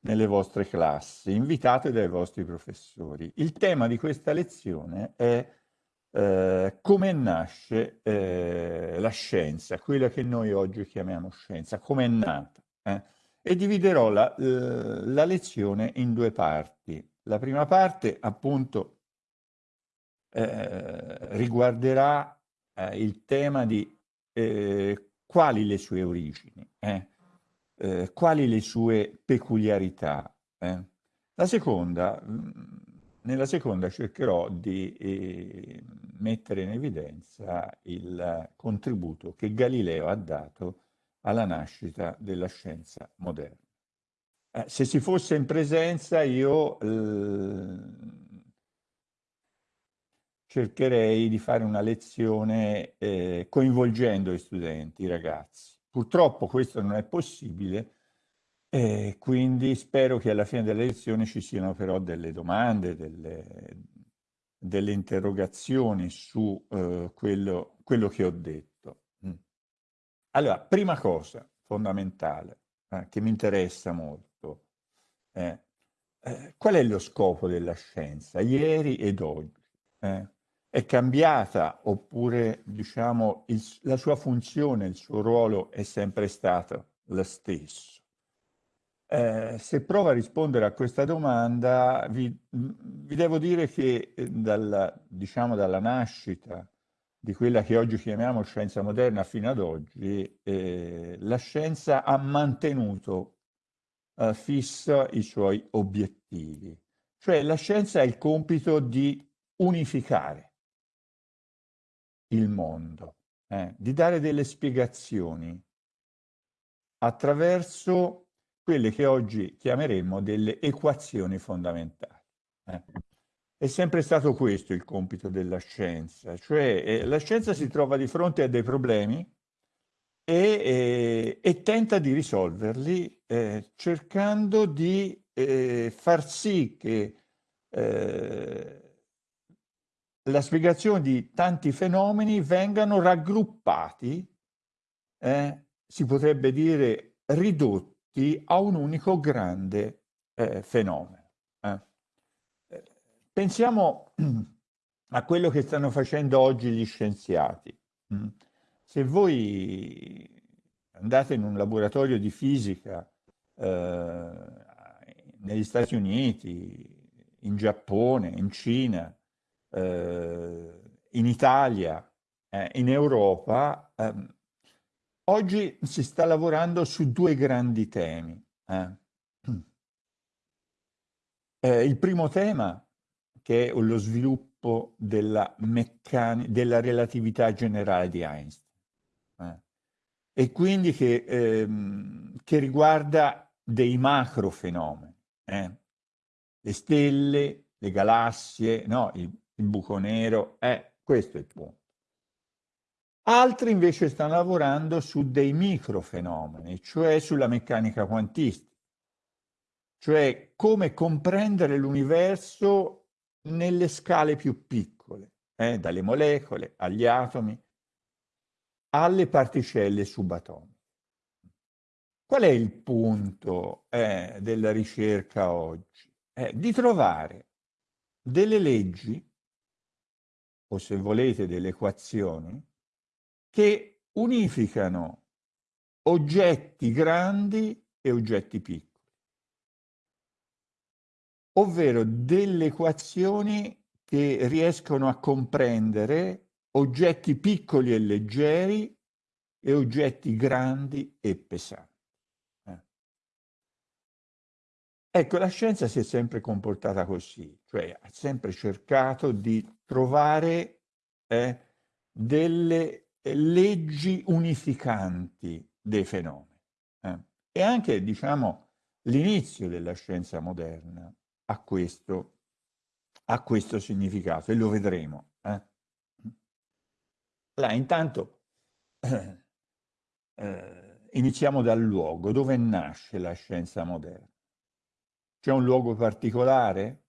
nelle vostre classi, invitate dai vostri professori. Il tema di questa lezione è eh, come nasce eh, la scienza, quella che noi oggi chiamiamo scienza, come è nata. Eh? E dividerò la, eh, la, lezione in due parti. La prima parte, appunto, eh, riguarderà eh, il tema di quali le sue origini. Eh? Eh, quali le sue peculiarità. Eh? La seconda, mm, nella seconda cercherò di eh, mettere in evidenza il contributo che Galileo ha dato alla nascita della scienza moderna. Eh, se si fosse in presenza io eh, cercherei di fare una lezione eh, coinvolgendo gli studenti, i ragazzi. Purtroppo questo non è possibile e quindi spero che alla fine delle lezioni ci siano però delle domande, delle, delle interrogazioni su uh, quello, quello, che ho detto. Mm. Allora, prima cosa fondamentale eh, che mi interessa molto è eh, qual è lo scopo della scienza ieri ed oggi? È cambiata oppure diciamo il, la sua funzione, il suo ruolo è sempre stato lo stesso? Eh, se provo a rispondere a questa domanda, vi, vi devo dire che eh, dalla, diciamo, dalla nascita di quella che oggi chiamiamo scienza moderna fino ad oggi, eh, la scienza ha mantenuto eh, fissa i suoi obiettivi. Cioè la scienza ha il compito di unificare il mondo, eh, di dare delle spiegazioni attraverso quelle che oggi chiameremmo delle equazioni fondamentali. Eh. È sempre stato questo il compito della scienza, cioè eh, la scienza si trova di fronte a dei problemi e, e, e tenta di risolverli eh, cercando di eh, far sì che eh, la spiegazione di tanti fenomeni vengano raggruppati, eh, si potrebbe dire ridotti a un unico grande eh, fenomeno. Eh. Pensiamo a quello che stanno facendo oggi gli scienziati. Mm. Se voi andate in un laboratorio di fisica eh, negli Stati Uniti, in Giappone, in Cina, eh, in Italia, eh, in Europa, ehm, oggi si sta lavorando su due grandi temi. Eh. Eh, il primo tema, che è lo sviluppo della, della relatività generale di Einstein, eh. e quindi che, ehm, che, riguarda dei macro fenomeni, eh. le stelle, le galassie, no, il, il buco nero, eh, questo è il punto. Altri invece stanno lavorando su dei microfenomeni, cioè sulla meccanica quantistica, cioè come comprendere l'universo nelle scale più piccole, eh, dalle molecole agli atomi, alle particelle subatomiche. Qual è il punto eh, della ricerca oggi? Eh, di trovare delle leggi o se volete delle equazioni, che unificano oggetti grandi e oggetti piccoli, ovvero delle equazioni che riescono a comprendere oggetti piccoli e leggeri e oggetti grandi e pesanti. Ecco, la scienza si è sempre comportata così, cioè ha sempre cercato di trovare eh, delle leggi unificanti dei fenomeni. Eh. E anche, diciamo, l'inizio della scienza moderna ha questo, ha questo significato e lo vedremo. Eh. Là, intanto, eh, iniziamo dal luogo, dove nasce la scienza moderna. C'è un luogo particolare?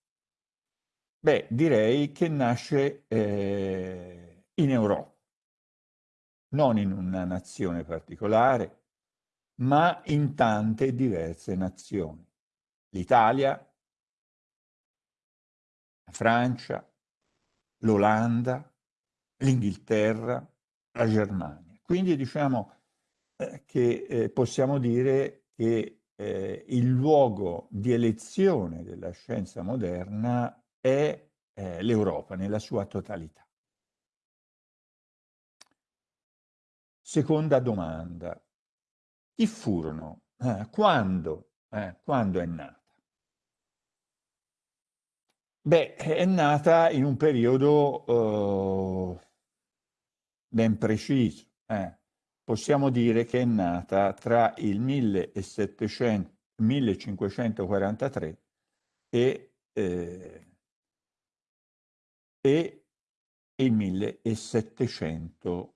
Beh, direi che nasce eh, in Europa, non in una nazione particolare, ma in tante diverse nazioni. L'Italia, la Francia, l'Olanda, l'Inghilterra, la Germania. Quindi diciamo eh, che eh, possiamo dire che eh, il luogo di elezione della scienza moderna è eh, l'Europa nella sua totalità. Seconda domanda. Chi furono? Eh, quando? Eh, quando è nata? Beh, è nata in un periodo uh, ben preciso. Eh. Possiamo dire che è nata tra il 1700, 1543 e, eh, e il 1700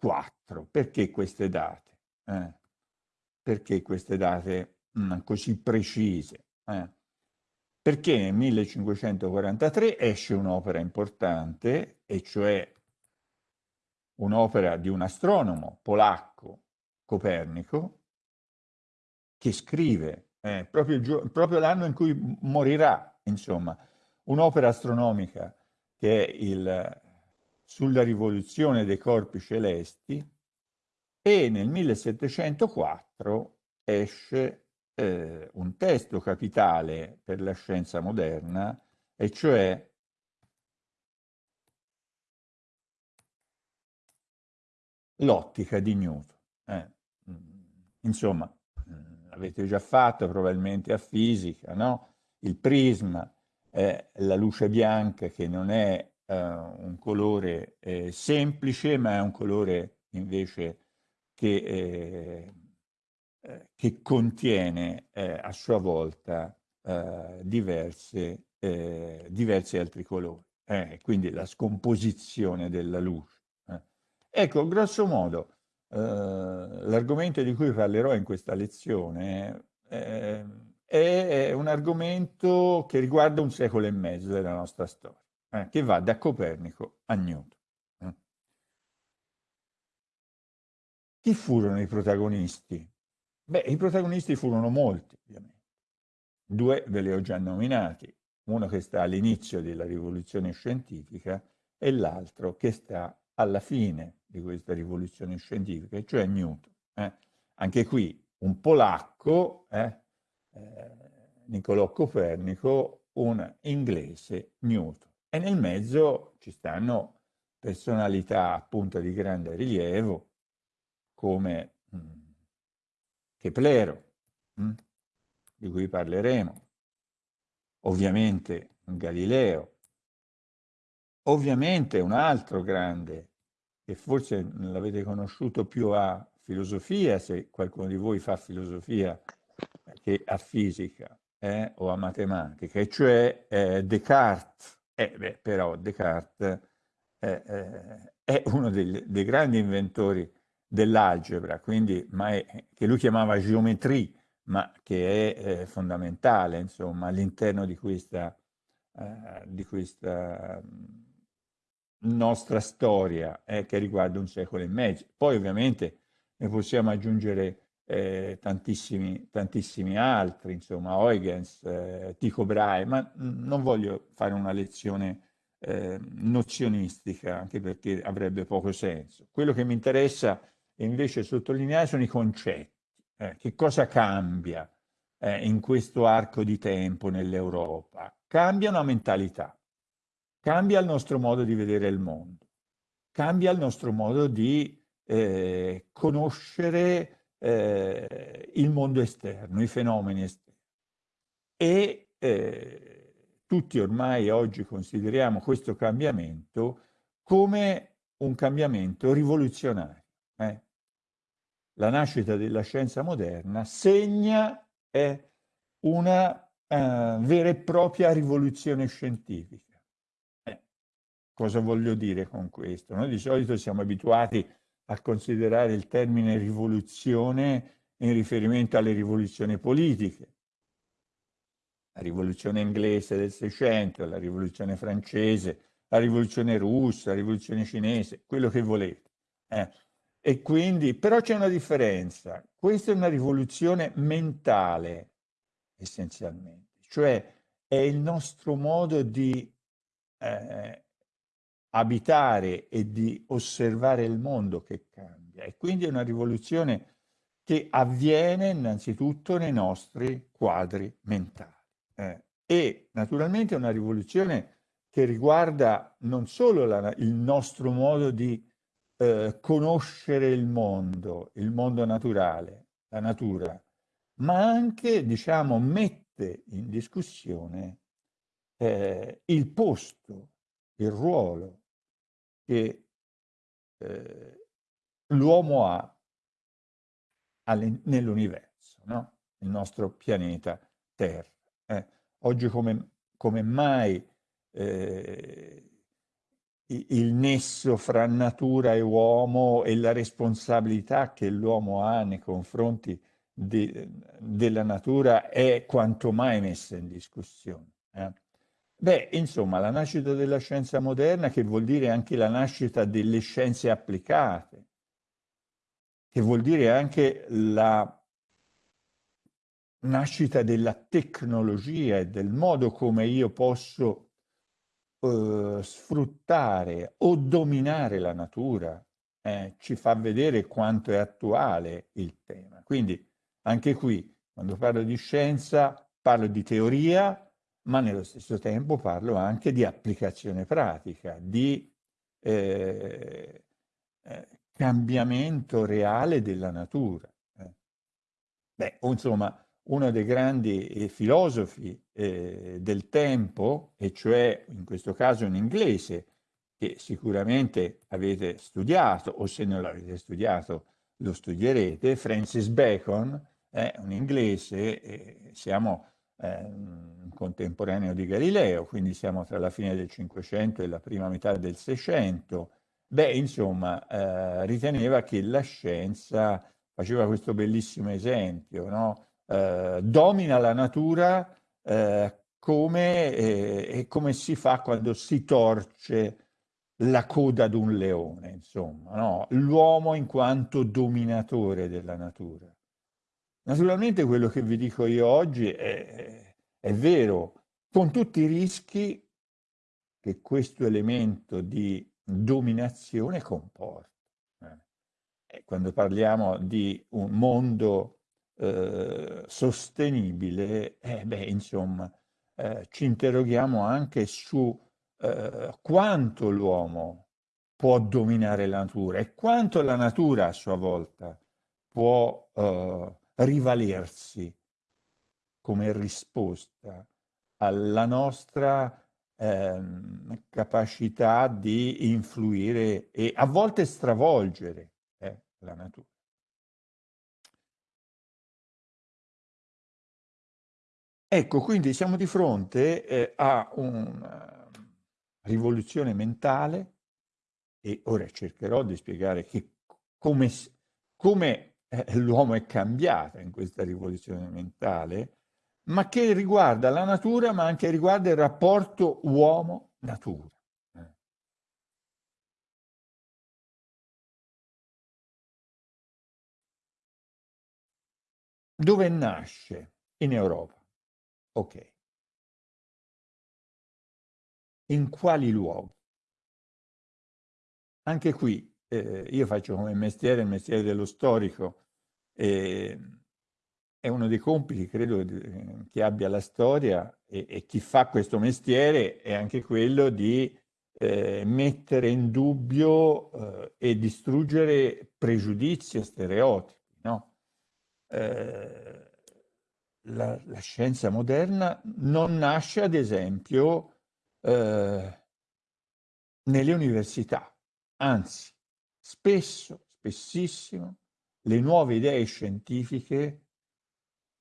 4. Perché queste date? Eh? Perché queste date mh, mm, così precise? Eh? Perché nel 1543 esce un'opera importante, e cioè un'opera di un astronomo polacco, Copernico, che scrive eh, proprio, proprio l'anno in cui morirà, insomma, un'opera astronomica che è il sulla rivoluzione dei corpi celesti e nel 1704 esce eh, un testo capitale per la scienza moderna, e cioè l'ottica di Newton. Eh, insomma, l'avete già fatto probabilmente a fisica, no? Il prisma è la luce bianca che non è eh, un colore eh, semplice, ma è un colore invece che, eh, eh che contiene eh, a sua volta eh, diverse, diversi altri colori. quindi la scomposizione della luce. Ecco, grosso modo, l'argomento di cui parlerò in questa lezione è un argomento che riguarda un secolo e mezzo della nostra storia eh, che va da Copernico a Newton. Eh. Chi furono i protagonisti? Beh, i protagonisti furono molti, ovviamente. Due ve li ho già nominati, uno che sta all'inizio della rivoluzione scientifica e l'altro che sta alla fine di questa rivoluzione scientifica, cioè Newton. Eh. Anche qui un polacco, eh, eh, Niccolò Copernico, un inglese, Newton. E nel mezzo ci stanno personalità appunto di grande rilievo come mh, mm, Keplero, mh, mm, di cui parleremo, ovviamente Galileo, ovviamente un altro grande che forse l'avete conosciuto più a filosofia, se qualcuno di voi fa filosofia, che a fisica eh, o a matematica, e cioè eh, Descartes, eh, beh, però Descartes eh, eh, è uno dei, dei, grandi inventori dell'algebra, quindi, ma è, che lui chiamava geometria, ma che è fondamentale insomma, all'interno di questa, eh, di questa nostra storia eh, che riguarda un secolo e mezzo. Poi ovviamente ne possiamo aggiungere eh, tantissimi, tantissimi altri, insomma, Huygens, eh, Tycho Brahe, ma non voglio fare una lezione eh, nozionistica, anche perché avrebbe poco senso. Quello che mi interessa invece sottolineare sono i concetti. Eh, che cosa cambia eh, in questo arco di tempo nell'Europa? Cambia una mentalità, cambia il nostro modo di vedere il mondo, cambia il nostro modo di eh, conoscere eh, il mondo esterno, i fenomeni esterni. E eh, tutti ormai oggi consideriamo questo cambiamento come un cambiamento rivoluzionario. Eh? La nascita della scienza moderna segna una uh, vera e propria rivoluzione scientifica. Cosa voglio dire con questo? Noi di solito siamo abituati a considerare il termine rivoluzione in riferimento alle rivoluzioni politiche. La rivoluzione inglese del Seicento, la rivoluzione francese, la rivoluzione russa, la rivoluzione cinese, quello che volete. Eh. E quindi, però c'è una differenza. Questa è una rivoluzione mentale, essenzialmente. Cioè è il nostro modo di eh, abitare e di osservare il mondo che cambia. E quindi è una rivoluzione che avviene innanzitutto nei nostri quadri mentali. Eh, e naturalmente è una rivoluzione che riguarda non solo la, il nostro modo di eh, conoscere il mondo, il mondo naturale, la natura, ma anche, diciamo, mette in discussione eh, il posto, il ruolo che eh, l'uomo ha nell'universo, no? il nostro pianeta Terra. Eh, oggi come, come mai eh, il nesso fra natura e uomo e la responsabilità che l'uomo ha nei confronti di, della natura è quanto mai messa in discussione. Eh? Beh, insomma, la nascita della scienza moderna, che vuol dire anche la nascita delle scienze applicate, che vuol dire anche la nascita della tecnologia e del modo come io posso eh, sfruttare o dominare la natura eh, ci fa vedere quanto è attuale il tema. Quindi anche qui, quando parlo di scienza, parlo di teoria, ma nello stesso tempo parlo anche di applicazione pratica, di eh, eh, cambiamento reale della natura. Eh. Beh, insomma, uno dei grandi eh, filosofi eh, del tempo, e cioè in questo caso un inglese, che sicuramente avete studiato, o se non l'avete studiato lo studierete, Francis Bacon, è un inglese, eh, siamo eh, un contemporaneo di Galileo, quindi siamo tra la fine del Cinquecento e la prima metà del Seicento, beh, insomma, eh, riteneva che la scienza, faceva questo bellissimo esempio, no? eh, domina la natura eh, come, eh, come, si fa quando si torce la coda ad un leone, insomma, no? l'uomo in quanto dominatore della natura. Naturalmente quello che vi dico io oggi è, è vero, con tutti i rischi che questo elemento di dominazione comporta. Eh, quando parliamo di un mondo eh, sostenibile, eh, beh, insomma, eh, ci interroghiamo anche su eh, quanto l'uomo può dominare la natura e quanto la natura a sua volta può eh, rivalersi come risposta alla nostra ehm, capacità di influire e a volte stravolgere eh, la natura. Ecco, quindi siamo di fronte eh, a una rivoluzione mentale e ora cercherò di spiegare che, come, come eh, l'uomo è cambiato in questa rivoluzione mentale, ma che riguarda la natura, ma anche riguarda il rapporto uomo-natura. Dove nasce? In Europa. Ok. In quali luoghi? Anche qui eh, io faccio come mestiere il mestiere dello storico e è uno dei compiti, credo, che abbia la storia e, e chi fa questo mestiere è anche quello di eh, mettere in dubbio eh, e distruggere pregiudizi e stereotipi. No? Eh, la, la, scienza moderna non nasce, ad esempio, eh, nelle università, anzi, spesso, spessissimo, le nuove idee scientifiche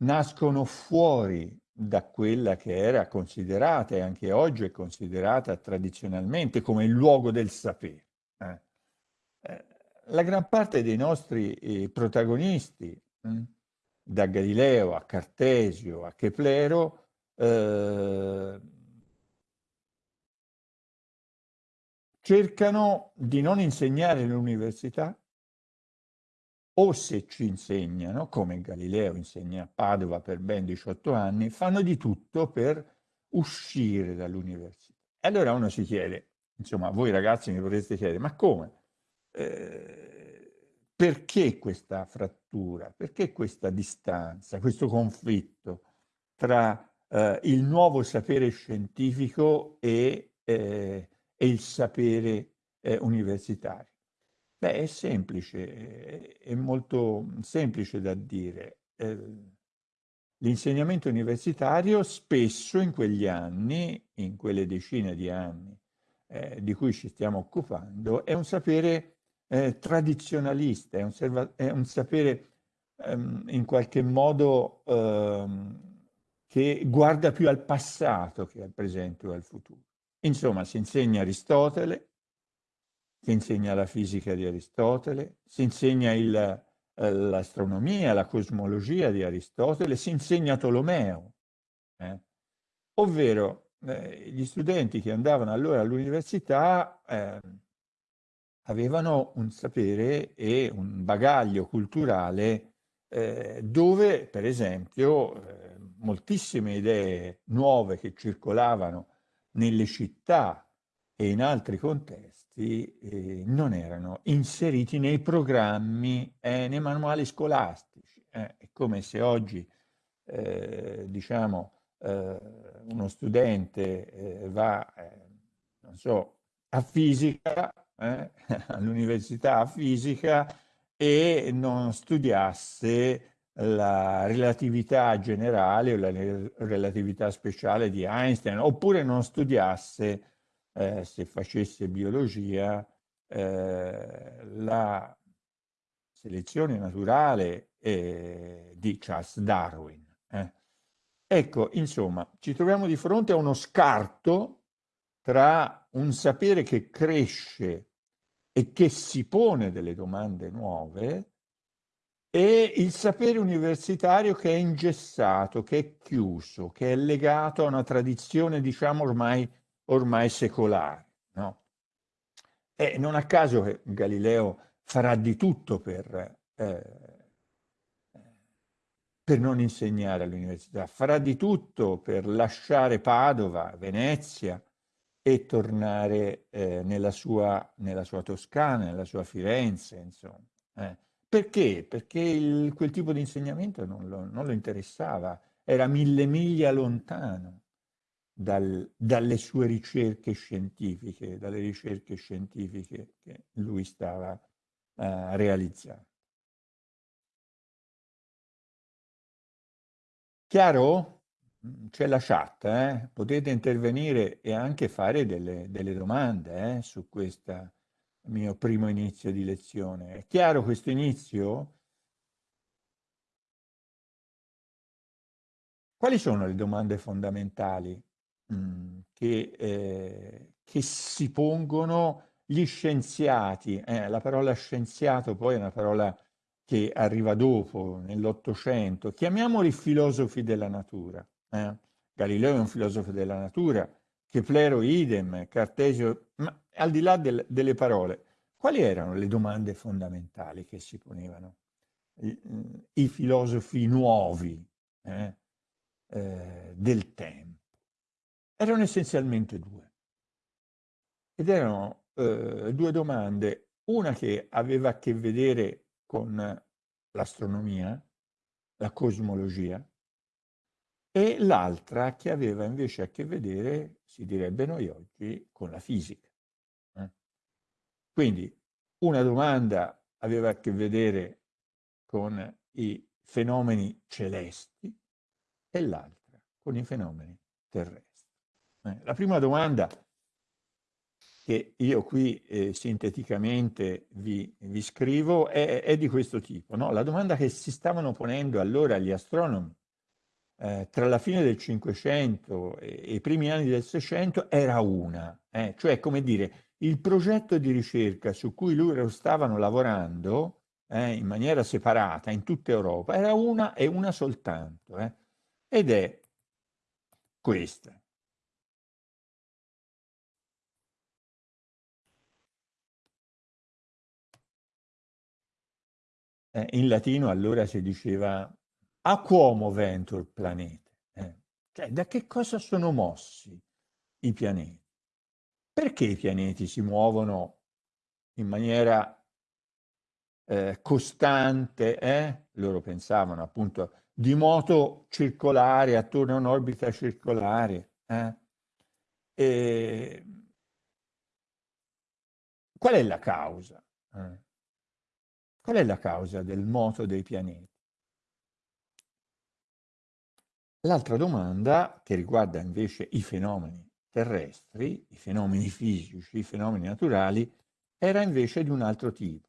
nascono fuori da quella che era considerata e anche oggi è considerata tradizionalmente come il luogo del sapere. Eh. eh la gran parte dei nostri eh, protagonisti, hm, da Galileo a Cartesio a Keplero, cercano di non insegnare all'università, o se ci insegnano, come Galileo insegna a Padova per ben 18 anni, fanno di tutto per uscire dall'università. E allora uno si chiede, insomma, voi ragazzi mi potreste chiedere, ma come? Eh, perché questa frattura? Perché questa distanza, questo conflitto tra eh, il nuovo sapere scientifico e, eh, e il sapere eh, universitario? Beh, è semplice, è molto semplice da dire. Eh, l'insegnamento universitario spesso in quegli anni, in quelle decine di anni eh, di cui ci stiamo occupando, è un sapere eh, tradizionalista, è un, è un sapere ehm, in qualche modo ehm, che guarda più al passato che al presente o al futuro. Insomma, si insegna Aristotele, si insegna la fisica di Aristotele, si insegna eh, l'astronomia, la cosmologia di Aristotele, si insegna Tolomeo, eh? ovvero eh, gli studenti che andavano allora all'università eh, avevano un sapere e un bagaglio culturale eh, dove, per esempio, eh, moltissime idee nuove che circolavano nelle città e in altri contesti eh, non erano inseriti nei programmi e nei manuali scolastici. Eh, è come se oggi, eh, diciamo, eh, uno studente eh, va, eh, non so, a fisica, all'università a fisica e non studiasse la relatività generale o la relatività speciale di Einstein, oppure non studiasse eh, se facesse biologia, eh, la selezione naturale eh, di Charles Darwin. Eh. Ecco, insomma, ci troviamo di fronte a uno scarto tra un sapere che cresce e che si pone delle domande nuove e il sapere universitario che è ingessato, che è chiuso, che è legato a una tradizione, diciamo, ormai ormai secolare. No? E non a caso che Galileo farà di tutto per, eh, per non insegnare all'università, farà di tutto per lasciare Padova, Venezia e tornare eh, nella, sua, nella, sua, Toscana, nella sua Firenze, insomma. Eh. Perché? Perché il, quel tipo di insegnamento non lo, non lo interessava, era mille miglia lontano dal, dalle sue ricerche scientifiche, dalle ricerche scientifiche che lui stava uh, realizzando. Chiaro? Mm, c'è la chat, eh? potete intervenire e anche fare delle, delle domande eh, su questo mio primo inizio di lezione. È chiaro questo inizio? Quali sono le domande fondamentali Mhmm, che, eh, che si pongono gli scienziati. Eh, la parola scienziato poi è una parola che arriva dopo, nell'Ottocento. Chiamiamoli filosofi della natura. Eh? Galileo è un filosofo della natura, Keplero idem, Cartesio, ma al di là del, delle parole, quali erano le domande fondamentali che si ponevano i, i filosofi nuovi eh, eh, del tempo? Erano essenzialmente due. Ed erano eh, due domande, una che aveva a che vedere con l'astronomia, la cosmologia, e l'altra che aveva invece a che vedere, si direbbe noi oggi, con la fisica. Quindi una domanda aveva a che vedere con i fenomeni celesti e l'altra con i fenomeni terrestri. Eh, la prima domanda che io qui eh, sinteticamente vi, vi scrivo è, è, di questo tipo. No? La domanda che si stavano ponendo allora gli astronomi eh, tra la fine del Cinquecento e, e, i primi anni del Seicento era una, eh? cioè come dire, il progetto di ricerca su cui loro stavano lavorando eh, in maniera separata in tutta Europa era una e una soltanto, eh. ed è questa. eh, in latino allora si diceva a quomo ventur planete, eh? cioè da che cosa sono mossi i pianeti? Perché i pianeti si muovono in maniera eh, costante, eh? loro pensavano appunto di moto circolare attorno a un'orbita circolare. Eh? E... Qual è la causa? Eh? Qual è la causa del moto dei pianeti? L'altra domanda, che riguarda invece i fenomeni terrestri, i fenomeni fisici, i fenomeni naturali, era invece di un altro tipo.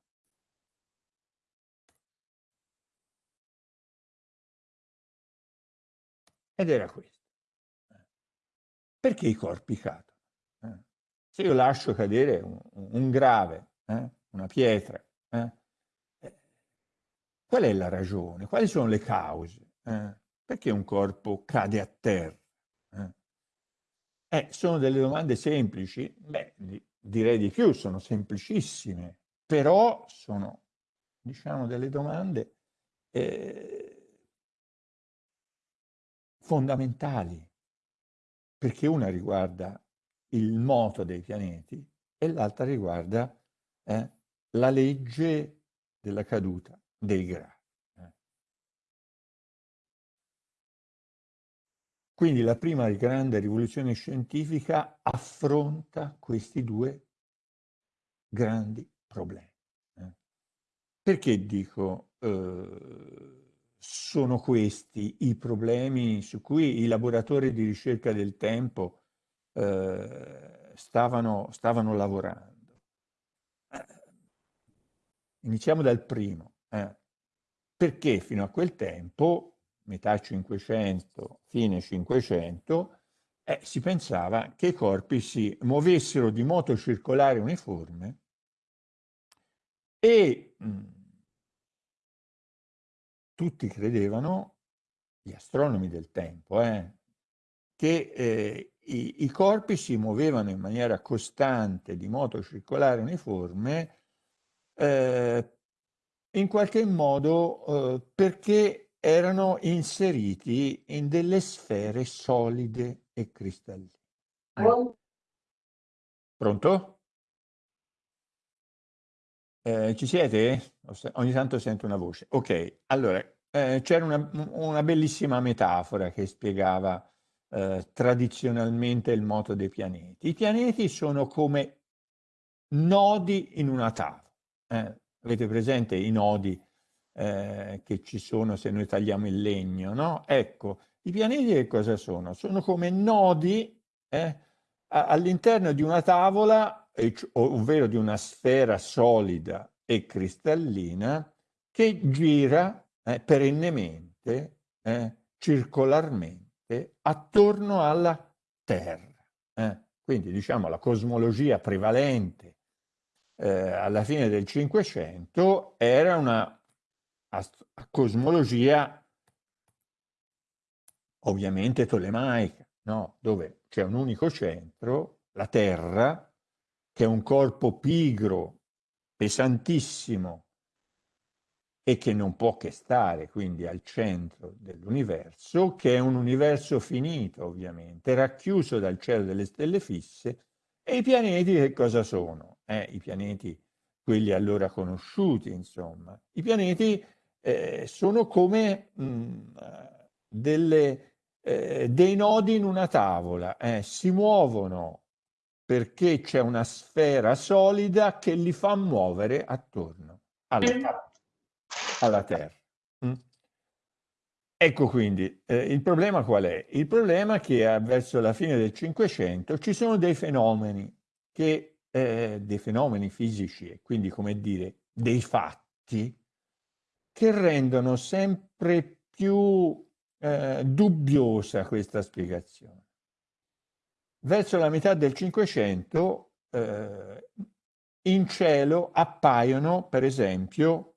Ed era questo. Perché i corpi cadono? Eh? Se io lascio cadere un, grave, eh? una pietra, eh? qual è la ragione? Quali sono le cause? Perché un corpo cade a terra? Eh? sono delle domande semplici? Beh, direi di più, sono semplicissime, però sono, diciamo, delle domande eh, fondamentali, perché una riguarda il moto dei pianeti e l'altra riguarda eh, la legge della caduta dei grafi. Quindi la prima grande rivoluzione scientifica affronta questi due grandi problemi. Eh. Perché dico eh, sono questi i problemi su cui i laboratori di ricerca del tempo eh, stavano, stavano, lavorando? Eh, iniziamo dal primo. Eh. Perché fino a quel tempo metà 500, fine 500, eh, si pensava che i corpi si muovessero di moto circolare uniforme e mm, tutti credevano, gli astronomi del tempo, eh, che eh, i, i, corpi si muovevano in maniera costante di moto circolare uniforme eh, in qualche modo eh, perché erano inseriti in delle sfere solide e cristalline. Pronto? Eh, ci siete? Ogni tanto sento una voce. Ok, allora, eh, c'era una, una, bellissima metafora che spiegava eh, tradizionalmente il moto dei pianeti. I pianeti sono come nodi in una tavola. Eh, avete presente i nodi eh, che ci sono se noi tagliamo il legno, no? Ecco, i pianeti che cosa sono? Sono come nodi eh, all'interno di una tavola, ovvero di una sfera solida e cristallina, che gira eh, perennemente, eh, circolarmente, attorno alla Terra. Eh. Quindi diciamo la cosmologia prevalente eh, alla fine del Cinquecento era una a, cosmologia ovviamente tolemaica, no? dove c'è un unico centro, la Terra, che è un corpo pigro, pesantissimo e che non può che stare quindi al centro dell'universo, che è un universo finito ovviamente, racchiuso dal cielo delle stelle fisse, e i pianeti che cosa sono? Eh, I pianeti, quelli allora conosciuti, insomma. I pianeti eh, sono come mh, mm, delle, eh, dei nodi in una tavola, eh, si muovono perché c'è una sfera solida che li fa muovere attorno alla, alla Terra. Mm? Ecco quindi, eh, il problema qual è? Il problema è che verso la fine del Cinquecento ci sono dei fenomeni, che, eh, dei fenomeni fisici e quindi come dire dei fatti che rendono sempre più eh, dubbiosa questa spiegazione. Verso la metà del Cinquecento eh, in cielo appaiono, per esempio,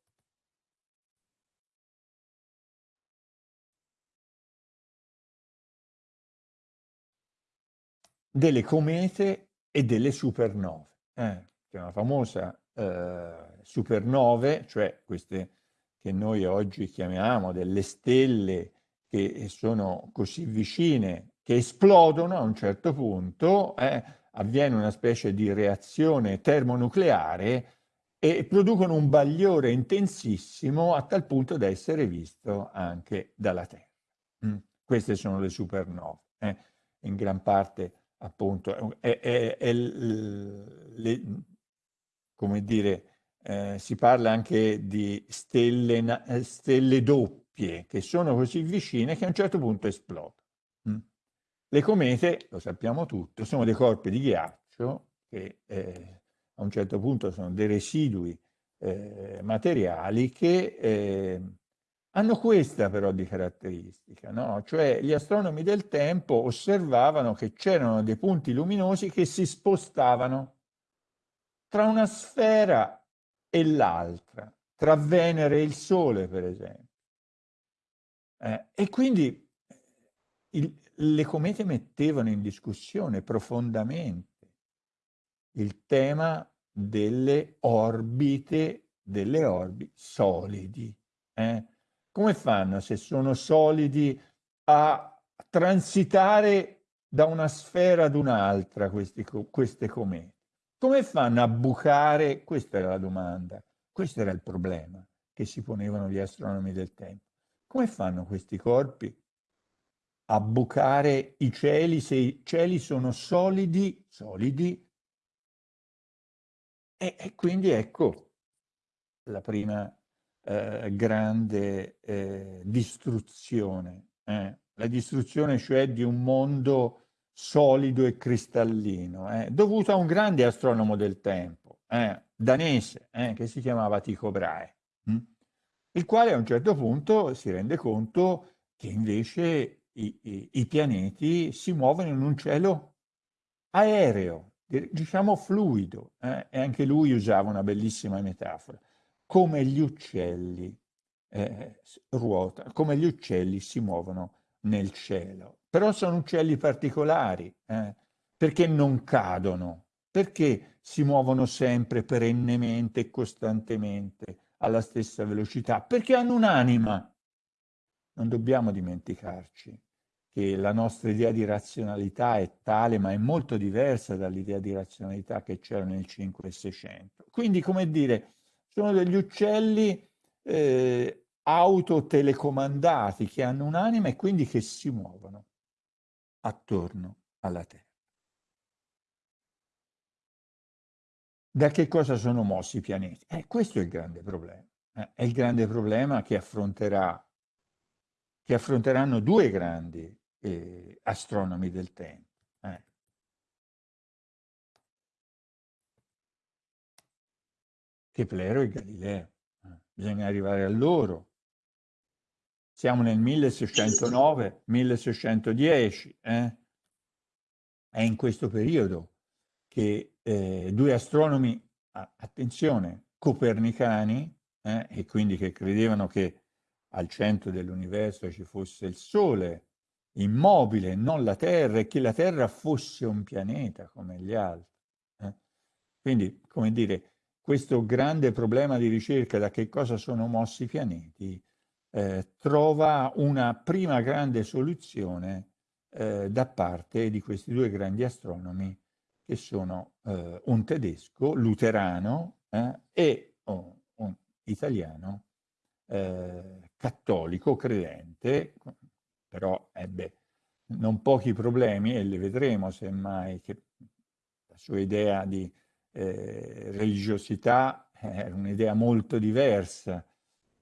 delle comete e delle supernove. Eh, c'è una famosa eh, supernove, cioè queste che noi oggi chiamiamo delle stelle che sono così vicine, che esplodono a un certo punto, eh, avviene una specie di reazione termonucleare e producono un bagliore intensissimo a tal punto da essere visto anche dalla Terra. Mm. Queste sono le supernove. Eh. In gran parte, appunto, è, è, è le, come dire, eh, si parla anche di stelle, eh, stelle, doppie che sono così vicine che a un certo punto esplodono. Mm. Le comete, lo sappiamo tutti, sono dei corpi di ghiaccio che eh, a un certo punto sono dei residui eh, materiali che eh, hanno questa però di caratteristica, no? cioè gli astronomi del tempo osservavano che c'erano dei punti luminosi che si spostavano tra una sfera e l'altra, tra Venere e il Sole per esempio. Eh, e quindi il, le comete mettevano in discussione profondamente il tema delle orbite, delle orbi solidi. Eh? Come fanno se sono solidi a transitare da una sfera ad un'altra queste comete? Come fanno a bucare? Questa era la domanda, questo era il problema che si ponevano gli astronomi del tempo. Come fanno questi corpi a bucare i cieli se i cieli sono solidi, solidi e, e quindi ecco la prima eh, grande eh, distruzione, eh? la distruzione cioè di un mondo solido e cristallino, eh, dovuto a un grande astronomo del tempo, eh, danese, eh, che si chiamava Tycho Brahe, hm? il quale a un certo punto si rende conto che invece i, i, i pianeti si muovono in un cielo aereo, diciamo fluido, eh? e anche lui usava una bellissima metafora, come gli uccelli eh, ruota, come gli uccelli si muovono nel cielo. Però sono uccelli particolari, eh? perché non cadono, perché si muovono sempre, perennemente e costantemente alla stessa velocità, perché hanno un'anima. Non dobbiamo dimenticarci che la nostra idea di razionalità è tale, ma è molto diversa dall'idea di razionalità che c'era nel 5 e 600. Quindi, come dire, sono degli uccelli eh, autotelecomandati che hanno un'anima e quindi che si muovono attorno alla Terra. Da che cosa sono mossi i pianeti? Eh, questo è il grande problema. Eh, è il grande problema che affronterà che affronteranno due grandi eh, astronomi del tempo. Eh. Keplero e Galileo. Eh. Bisogna arrivare a loro. Siamo nel 1609, 1610. Eh? È in questo periodo che eh, due astronomi, attenzione, copernicani, eh, e quindi che credevano che al centro dell'universo ci fosse il Sole, immobile, non la Terra, e che la Terra fosse un pianeta come gli altri. Eh? Quindi, come dire, questo grande problema di ricerca da che cosa sono mossi i pianeti eh, trova una prima grande soluzione eh, da parte di questi due grandi astronomi che sono eh, un tedesco, luterano, eh, e oh, un italiano, eh, cattolico, credente, però ebbe non pochi problemi e le vedremo semmai che la sua idea di eh, religiosità era un'idea molto diversa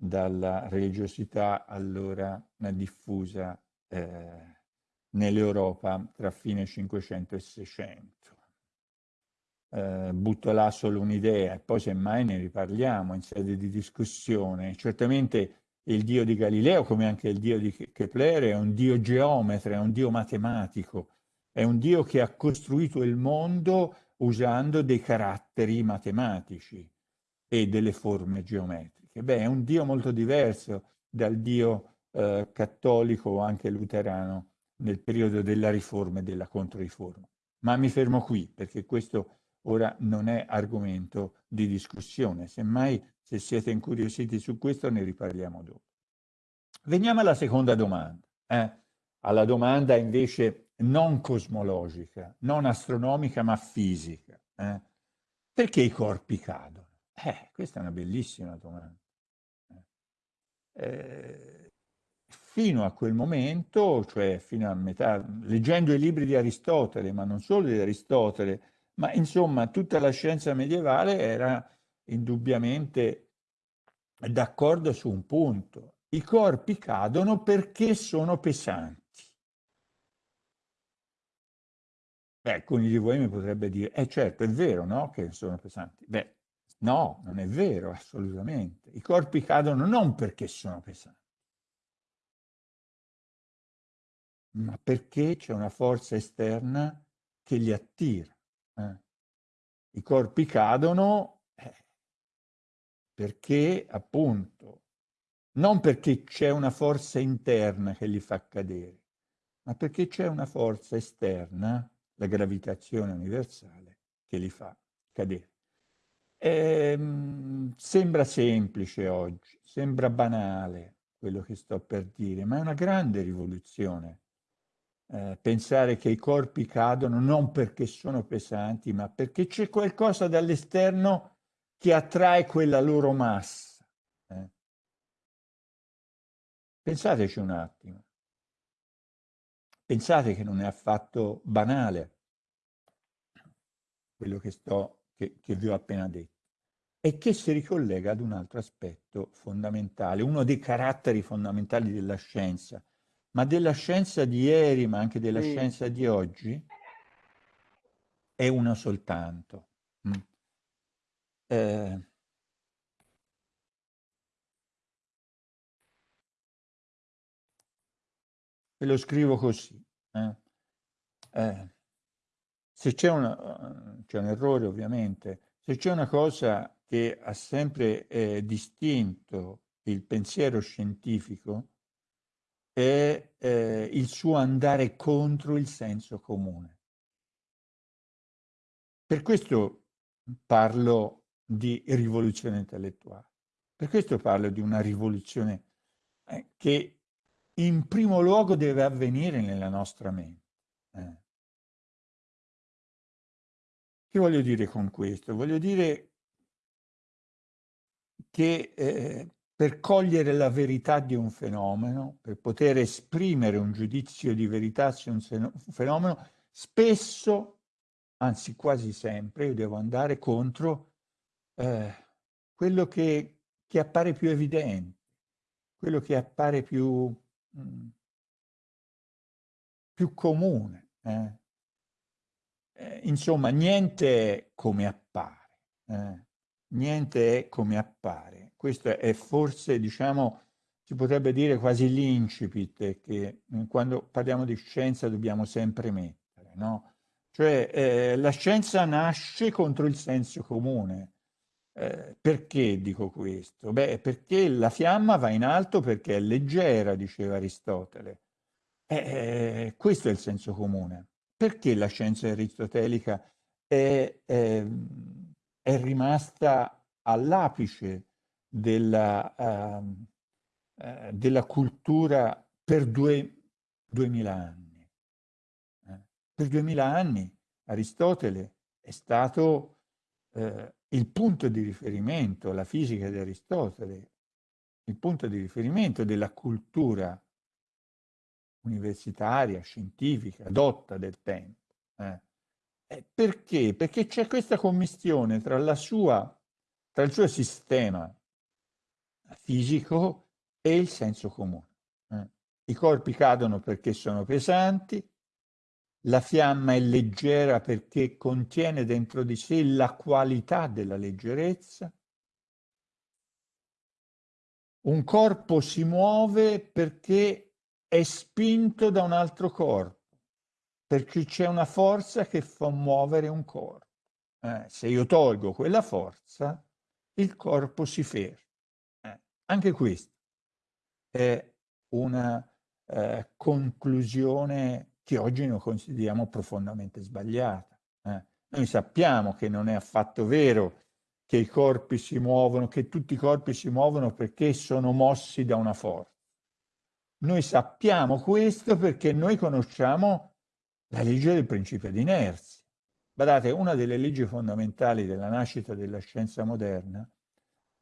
dalla religiosità allora diffusa eh, nell'Europa tra fine 500 e 600. Eh, butto là solo un'idea e poi semmai ne riparliamo in sede di discussione. Certamente il dio di Galileo, come anche il dio di Kepler, è un dio geometra, è un dio matematico, è un dio che ha costruito il mondo usando dei caratteri matematici e delle forme geometriche. Beh, è un dio molto diverso dal dio eh, cattolico o anche luterano nel periodo della riforma e della controriforma. Ma mi fermo qui, perché questo ora non è argomento di discussione. Semmai, se siete incuriositi su questo, ne riparliamo dopo. Veniamo alla seconda domanda, eh? alla domanda invece non cosmologica, non astronomica, ma fisica. Eh? Perché i corpi cadono? Eh, questa è una bellissima domanda. Eh, fino a quel momento, cioè fino a metà, leggendo i libri di Aristotele, ma non solo di Aristotele, ma insomma tutta la scienza medievale era indubbiamente d'accordo su un punto. I corpi cadono perché sono pesanti. Beh, alcuni di voi mi potrebbe dire, eh certo, è vero, no, che sono pesanti. Beh, no, non è vero, assolutamente. I corpi cadono non perché sono pesanti, ma perché c'è una forza esterna che li attira. Eh. I corpi cadono eh, perché, appunto, non perché c'è una forza interna che li fa cadere, ma perché c'è una forza esterna la gravitazione universale che li fa cadere. Ehm, sembra semplice oggi, sembra banale quello che sto per dire, ma è una grande rivoluzione. Eh, pensare che i corpi cadono non perché sono pesanti, ma perché c'è qualcosa dall'esterno che attrae quella loro massa. Eh. Pensateci un attimo. Pensate che non è affatto banale quello che, sto, che, che vi ho appena detto e che si ricollega ad un altro aspetto fondamentale, uno dei caratteri fondamentali della scienza, ma della scienza di ieri, ma anche della sì. scienza di oggi, è uno soltanto. Mm. Eh, ve lo scrivo così. Eh. Eh, se c'è, una, c'è un errore ovviamente, se c'è una cosa che ha sempre eh, distinto il pensiero scientifico è eh, il suo andare contro il senso comune. Per questo parlo di rivoluzione intellettuale, per questo parlo di una rivoluzione eh, che in primo luogo deve avvenire nella nostra mente. Eh. Che voglio dire con questo? Voglio dire che eh, per cogliere la verità di un fenomeno, per poter esprimere un giudizio di verità su un fenomeno, spesso, anzi quasi sempre, io devo andare contro eh, quello che, che appare più evidente, quello che appare più Mm. più comune. Eh. Eh, insomma, niente è come appare. Eh. Niente è come appare. Questo è forse, diciamo, si potrebbe dire quasi l'incipit che mm, quando parliamo di scienza dobbiamo sempre mettere, no? Cioè, eh, la scienza nasce contro il senso comune. Eh, perché dico questo? Beh, perché la fiamma va in alto perché è leggera, diceva Aristotele. Eh, questo è il senso comune. Perché la scienza aristotelica è, è, è rimasta all'apice della, uh, uh, della, cultura per due, duemila anni? Eh? Per duemila anni Aristotele è stato eh, il punto di riferimento, la fisica di Aristotele, il punto di riferimento della cultura universitaria, scientifica, dotta del tempo. Eh. Perché? Perché c'è questa commistione tra, sua, tra il suo sistema fisico e il senso comune. Eh. I corpi cadono perché sono pesanti, la fiamma è leggera perché contiene dentro di sé la qualità della leggerezza. Un corpo si muove perché è spinto da un altro corpo, perché c'è una forza che fa muovere un corpo. Eh, se io tolgo quella forza, il corpo si ferma. Eh, anche questa è una eh, conclusione che oggi noi consideriamo profondamente sbagliata. Eh? Noi sappiamo che non è affatto vero che i corpi si muovono, che tutti i corpi si muovono perché sono mossi da una forza. Noi sappiamo questo perché noi conosciamo la legge del principio di inerzia. Guardate, una delle leggi fondamentali della nascita della scienza moderna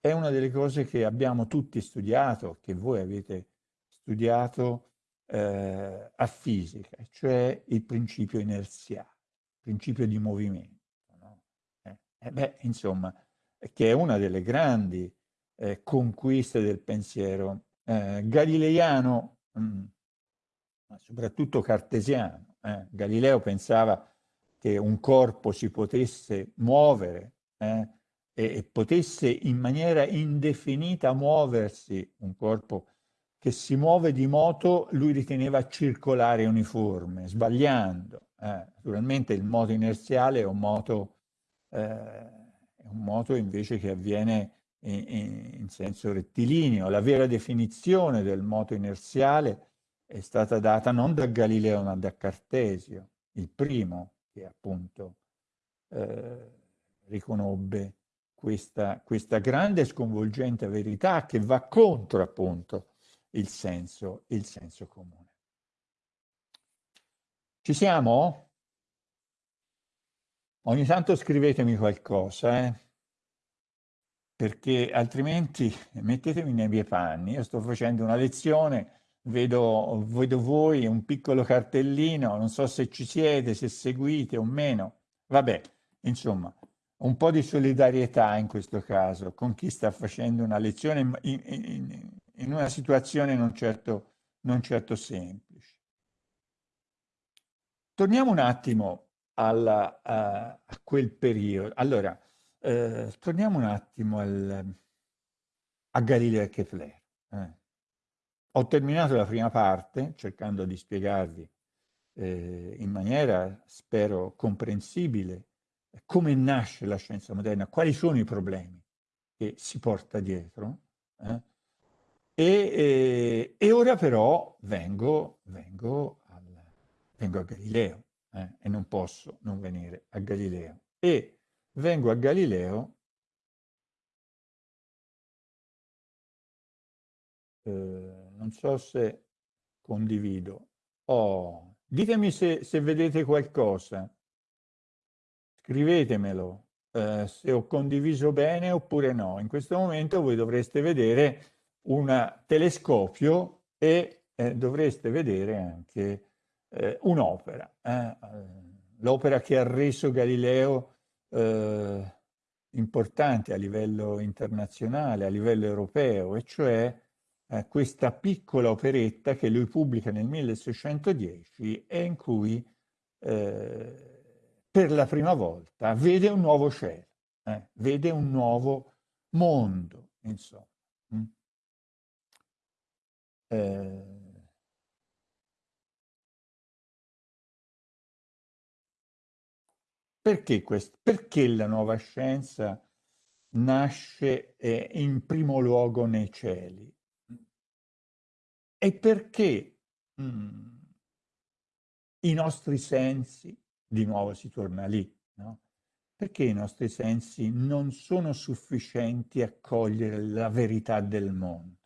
è una delle cose che abbiamo tutti studiato, che voi avete studiato eh, a fisica, cioè il principio inerziale, il principio di movimento. No? Eh, eh beh, insomma, che è una delle grandi eh, conquiste del pensiero eh, galileiano, mm, ma soprattutto cartesiano. Eh. Galileo pensava che un corpo si potesse muovere eh, e, e potesse in maniera indefinita muoversi, un corpo che si muove di moto, lui riteneva circolare uniforme, sbagliando. Eh, naturalmente il moto inerziale è un moto eh, è un moto invece che avviene in, senso rettilineo. La vera definizione del moto inerziale è stata data non da Galileo ma da Cartesio, il primo che appunto eh, riconobbe questa, questa grande e sconvolgente verità che va contro appunto il senso, il senso comune. Ci siamo? Ogni tanto scrivetemi qualcosa, eh? Perché altrimenti mettetemi nei miei panni. Io sto facendo una lezione, vedo, vedo voi un piccolo cartellino, non so se ci siete, se seguite o meno. Vabbè, insomma, un po' di solidarietà in questo caso con chi sta facendo una lezione in, in, in una situazione non certo, non certo semplice. Torniamo un attimo alla, a, a, quel periodo. Allora, eh, torniamo un attimo al, a Galileo e Kepler. Eh. Ho terminato la prima parte cercando di spiegarvi eh, in maniera, spero, comprensibile come nasce la scienza moderna, quali sono i problemi che si porta dietro. Eh. E, e, e, ora però vengo, vengo, al, vengo a Galileo eh, e non posso non venire a Galileo. E vengo a Galileo eh, non so se condivido. Oh, ditemi se, se vedete qualcosa. Scrivetemelo eh, se ho condiviso bene oppure no. In questo momento voi dovreste vedere un telescopio e eh, dovreste vedere anche eh, un'opera, eh, l'opera che ha reso Galileo eh, importante a livello internazionale, a livello europeo, e cioè eh, questa piccola operetta che lui pubblica nel 1610 e in cui eh, per la prima volta vede un nuovo cielo, eh, vede un nuovo mondo, insomma. Mm. Perché, questo? Perché la nuova scienza nasce eh, in primo luogo nei cieli? E perché mh, mm, i nostri sensi, di nuovo si torna lì, no? perché i nostri sensi non sono sufficienti a cogliere la verità del mondo?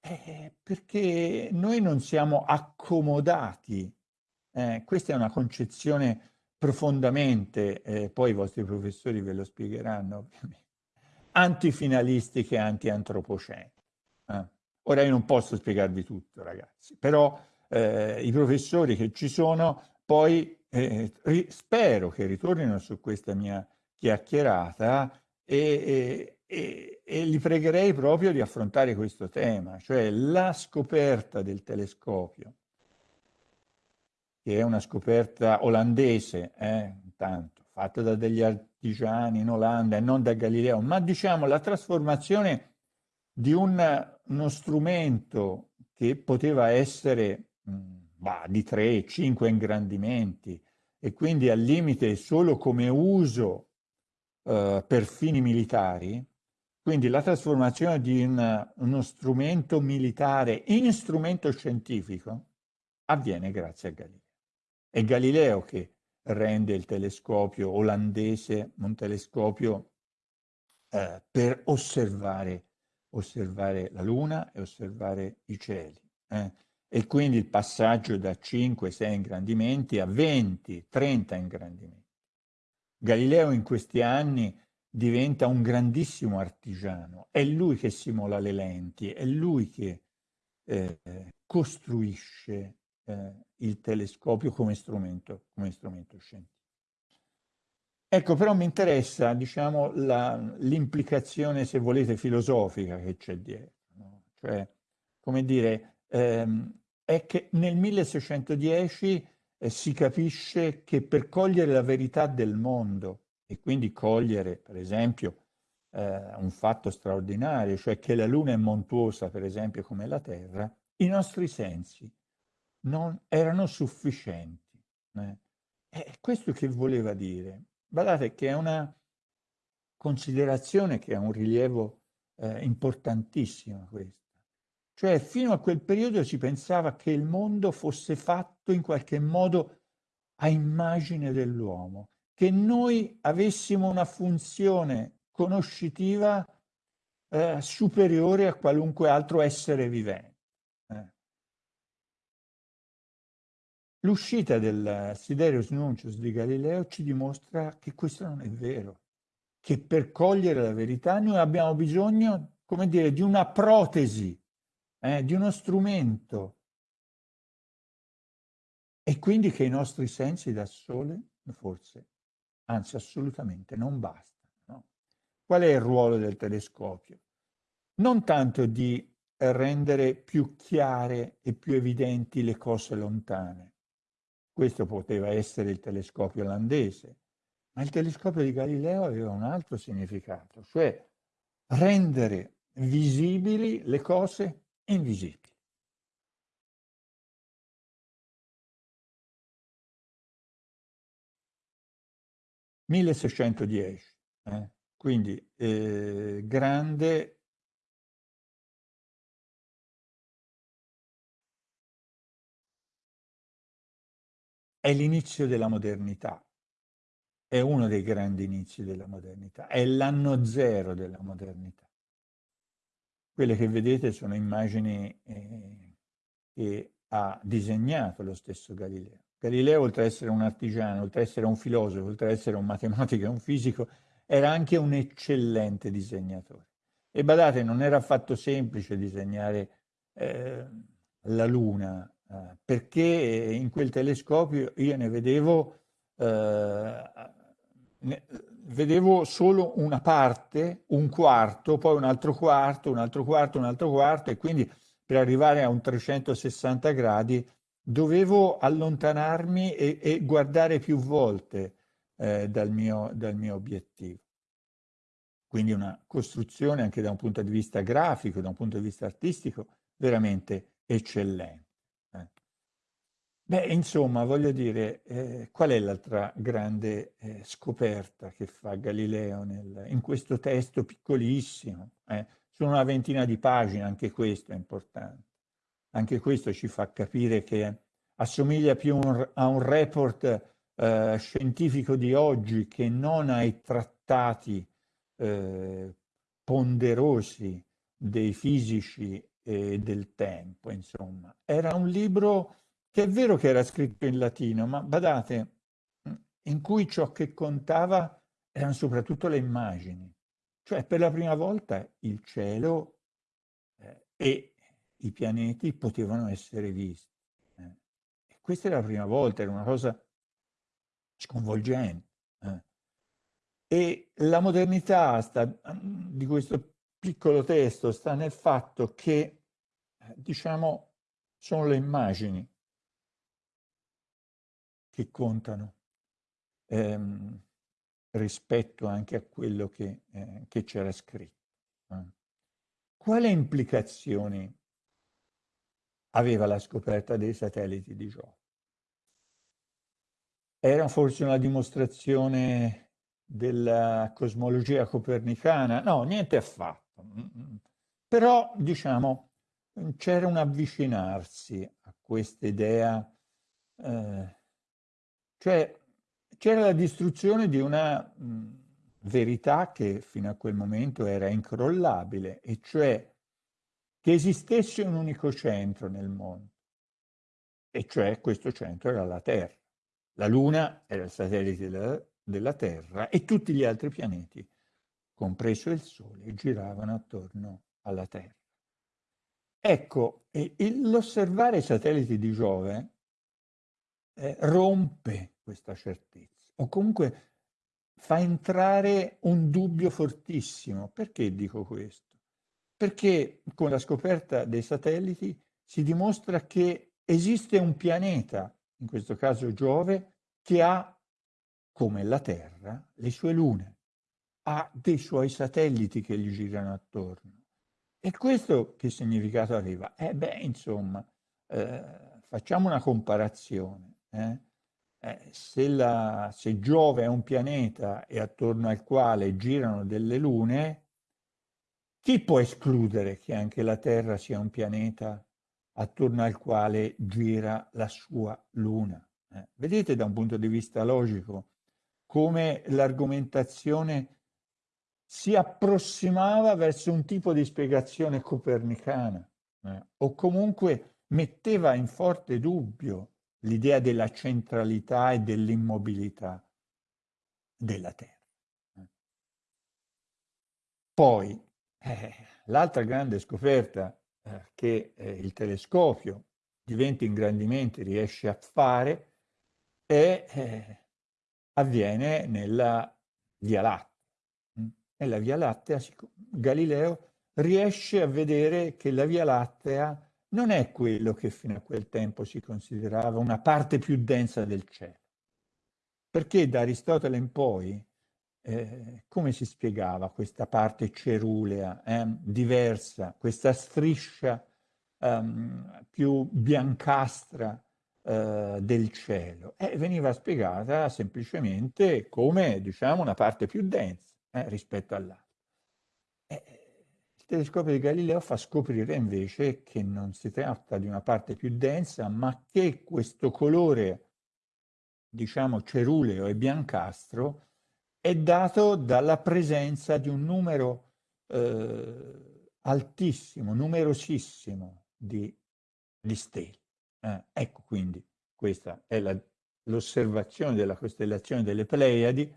Eh, perché noi non siamo accomodati. Eh, questa è una concezione profondamente, eh, poi i vostri professori ve lo spiegheranno antifinalistiche e anti-antropoceniche. Eh. Ora io non posso spiegarvi tutto ragazzi, però eh, i professori che ci sono poi eh, spero che ritornino su questa mia chiacchierata e, e, e, li pregherei proprio di affrontare questo tema, cioè la scoperta del telescopio che è una scoperta olandese, eh, intanto, fatta da degli artigiani in Olanda e non da Galileo, ma diciamo la trasformazione di un, uno strumento che poteva essere mh, bah, di 3-5 ingrandimenti e quindi al limite solo come uso eh, per fini militari, quindi la trasformazione di un, uno strumento militare in strumento scientifico avviene grazie a Galileo. È Galileo che rende il telescopio olandese un telescopio eh, per osservare, osservare, la Luna e osservare i cieli. Eh? E quindi il passaggio da 5-6 ingrandimenti a 20-30 ingrandimenti. Galileo in questi anni diventa un grandissimo artigiano, è lui che simula le lenti, è lui che eh, costruisce eh, il telescopio come strumento, come strumento scientifico. Ecco, però mi interessa, diciamo, l'implicazione, se volete, filosofica che c'è dietro. No? Cioè, come dire, ehm, è che nel 1610 eh, si capisce che per cogliere la verità del mondo e quindi cogliere, per esempio, eh, un fatto straordinario, cioè che la Luna è montuosa, per esempio, come la Terra, i nostri sensi non erano sufficienti. Eh. E questo che voleva dire? Guardate che è una considerazione che ha un rilievo eh, importantissimo questa. Cioè fino a quel periodo si pensava che il mondo fosse fatto in qualche modo a immagine dell'uomo, che noi avessimo una funzione conoscitiva eh, superiore a qualunque altro essere vivente. Eh. L'uscita del Siderius Nuncius di Galileo ci dimostra che questo non è vero, che per cogliere la verità noi abbiamo bisogno, come dire, di una protesi eh, di uno strumento e quindi che i nostri sensi da sole, forse, anzi assolutamente non bastano. No? Qual è il ruolo del telescopio? Non tanto di rendere più chiare e più evidenti le cose lontane. Questo poteva essere il telescopio olandese, ma il telescopio di Galileo aveva un altro significato, cioè rendere visibili le cose invisibili. (1610), eh? quindi eh, grande è l'inizio della modernità, è uno dei grandi inizi della modernità, è l'anno zero della modernità. Quelle che vedete sono immagini eh, che ha disegnato lo stesso Galileo. Galileo, oltre ad essere un artigiano, oltre ad essere un filosofo, oltre ad essere un matematico e un fisico, era anche un eccellente disegnatore. E badate, non era affatto semplice disegnare eh, la Luna, perché in quel telescopio io ne vedevo eh, vedevo solo una parte, un quarto, poi un altro quarto, un altro quarto, un altro quarto e quindi per arrivare a un 360 gradi dovevo allontanarmi e, e guardare più volte eh, dal, mio, dal mio obiettivo. Quindi una costruzione anche da un punto di vista grafico, da un punto di vista artistico, veramente eccellente. Beh, insomma, voglio dire, eh, qual è l'altra grande eh, scoperta che fa Galileo nel, in questo testo piccolissimo? Eh? Sono una ventina di pagine, anche questo è importante. Anche questo ci fa capire che assomiglia più un, a un report eh, scientifico di oggi che non ai trattati eh, ponderosi dei fisici e del tempo, insomma. Era un libro che è vero che era scritto in latino, ma badate, in cui ciò che contava erano soprattutto le immagini. Cioè per la prima volta il cielo eh, e i pianeti potevano essere visti. Eh. E questa era la prima volta, era una cosa sconvolgente. Eh. E la modernità sta, di questo piccolo testo sta nel fatto che, eh, diciamo, sono le immagini che contano ehm, rispetto anche a quello che, eh, c'era scritto. Eh. Quali implicazioni aveva la scoperta dei satelliti di Giove? Era forse una dimostrazione della cosmologia copernicana? No, niente affatto. Mm, mm. Però, diciamo, c'era un avvicinarsi a questa idea eh, cioè, c'era la distruzione di una mh, verità che fino a quel momento era incrollabile, e cioè che esistesse un unico centro nel mondo, e cioè questo centro era la Terra. La Luna era il satellite della, della Terra e tutti gli altri pianeti, compreso il Sole, giravano attorno alla Terra. Ecco, l'osservare i satelliti di Giove eh, rompe questa certezza, o comunque fa entrare un dubbio fortissimo. Perché dico questo? Perché con la scoperta dei satelliti si dimostra che esiste un pianeta, in questo caso Giove, che ha, come la Terra, le sue lune, ha dei suoi satelliti che gli girano attorno. E questo che significato aveva? Eh beh, insomma, eh, facciamo una comparazione. Eh? Eh, se, la, se Giove è un pianeta e attorno al quale girano delle lune, chi può escludere che anche la Terra sia un pianeta attorno al quale gira la sua luna? Eh, vedete da un punto di vista logico come l'argomentazione si approssimava verso un tipo di spiegazione copernicana eh, o comunque metteva in forte dubbio l'idea della centralità e dell'immobilità della Terra. Poi, eh, l'altra grande scoperta eh, che eh, il telescopio di 20 ingrandimenti riesce a fare è, eh, avviene nella Via Lattea. Nella Via Lattea Galileo riesce a vedere che la Via Lattea non è quello che fino a quel tempo si considerava una parte più densa del cielo. Perché da Aristotele in poi, eh, come si spiegava questa parte cerulea, eh, diversa, questa striscia um, più biancastra uh, del cielo? Eh, veniva spiegata semplicemente come, diciamo, una parte più densa eh, rispetto all'altra. Telescopio di Galileo fa scoprire invece che non si tratta di una parte più densa, ma che questo colore, diciamo ceruleo e biancastro, è dato dalla presenza di un numero eh, altissimo, numerosissimo di, di stelle. Eh, ecco quindi, questa è l'osservazione della costellazione delle Pleiadi,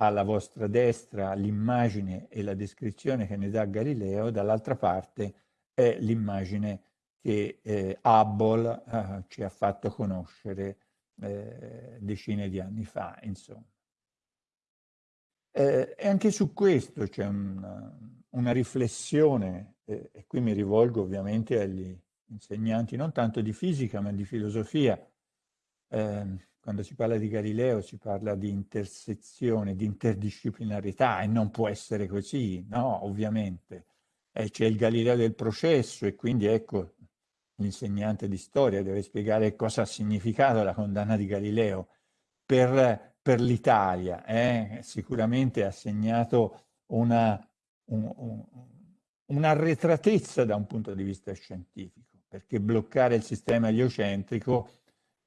alla vostra destra l'immagine e la descrizione che ne dà Galileo, dall'altra parte è l'immagine che eh, Hubble eh, ci ha fatto conoscere eh, decine di anni fa, insomma. Eh, e anche su questo c'è un, una riflessione, eh, e qui mi rivolgo ovviamente agli insegnanti non tanto di fisica ma di filosofia, eh, quando si parla di Galileo si parla di intersezione, di interdisciplinarità e non può essere così, no, ovviamente. Eh, c'è il Galileo del processo e quindi ecco l'insegnante di storia deve spiegare cosa ha significato la condanna di Galileo per, per l'Italia. Eh? Sicuramente ha segnato una, un, un, un'arretratezza da un punto di vista scientifico, perché bloccare il sistema eliocentrico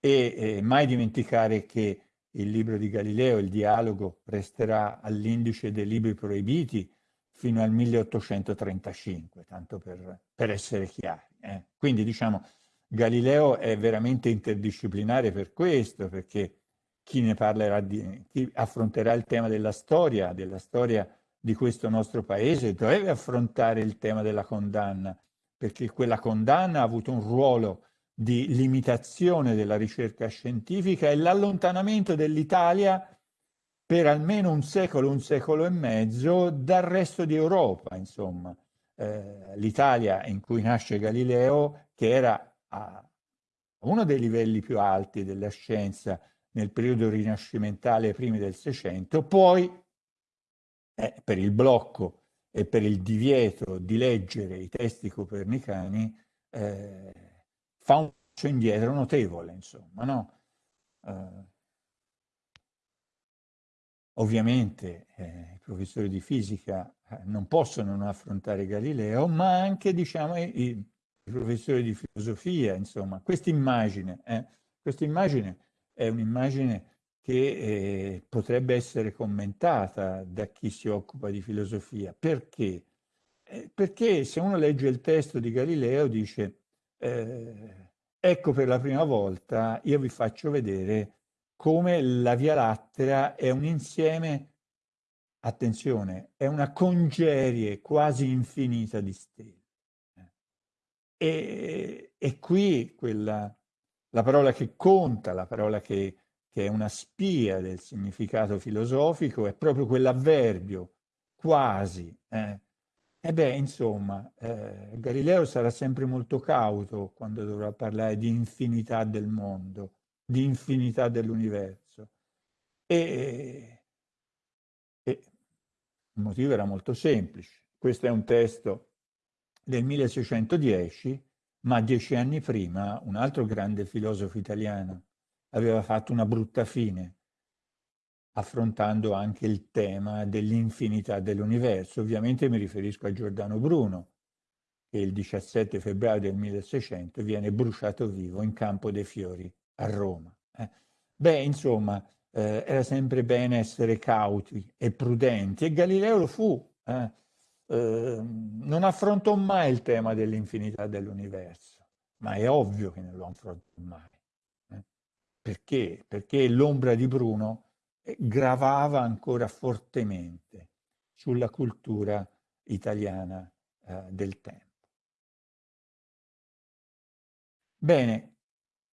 e eh, mai dimenticare che il libro di Galileo, il dialogo, resterà all'indice dei libri proibiti fino al 1835, tanto per, per essere chiari. Eh. Quindi diciamo, Galileo è veramente interdisciplinare per questo, perché chi ne parlerà, di, chi affronterà il tema della storia, della storia di questo nostro paese, deve affrontare il tema della condanna, perché quella condanna ha avuto un ruolo di limitazione della ricerca scientifica e l'allontanamento dell'Italia per almeno un secolo, un secolo e mezzo dal resto di Europa, insomma. Eh, L'Italia in cui nasce Galileo, che era a uno dei livelli più alti della scienza nel periodo rinascimentale primi del Seicento, poi eh, per il blocco e per il divieto di leggere i testi copernicani, eh, fa un passo indietro notevole, insomma, no? Eh, ovviamente eh, i professori di fisica eh, non possono non affrontare Galileo, ma anche, diciamo, i, i professori di filosofia, insomma, questa immagine, eh, questa immagine è un'immagine che eh, potrebbe essere commentata da chi si occupa di filosofia. Perché? Eh, perché se uno legge il testo di Galileo dice eh, ecco per la prima volta io vi faccio vedere come la Via Lattea è un insieme, attenzione, è una congerie quasi infinita di stelle. E, e qui quella, la parola che conta, la parola che, che, è una spia del significato filosofico, è proprio quell'avverbio, quasi. Eh. E beh, insomma, eh, Galileo sarà sempre molto cauto quando dovrà parlare di infinità del mondo, di infinità dell'universo. E, e il motivo era molto semplice. Questo è un testo del 1610, ma dieci anni prima un altro grande filosofo italiano aveva fatto una brutta fine, affrontando anche il tema dell'infinità dell'universo. Ovviamente mi riferisco a Giordano Bruno, che il 17 febbraio del 1600 viene bruciato vivo in Campo dei Fiori a Roma. Eh. Beh, insomma, eh, era sempre bene essere cauti e prudenti e Galileo lo fu. Eh. Ehm, non affrontò mai il tema dell'infinità dell'universo, ma è ovvio che non lo affrontò mai. Eh? Perché? Perché l'ombra di Bruno gravava ancora fortemente sulla cultura italiana eh, del tempo. Bene,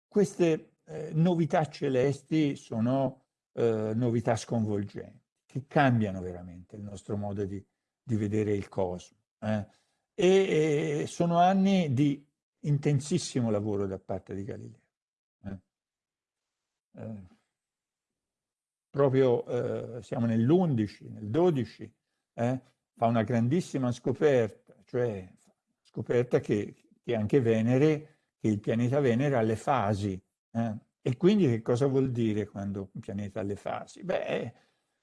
queste eh, novità celesti sono eh, novità sconvolgenti, che cambiano veramente il nostro modo di, di vedere il cosmo. Eh? E, e, sono anni di intensissimo lavoro da parte di Galileo. Eh? Proprio eh, siamo nell'11, nel 12, eh, fa una grandissima scoperta, cioè scoperta che, che anche Venere, che il pianeta Venere ha le fasi. Eh? E quindi che cosa vuol dire quando un pianeta ha le fasi? Beh,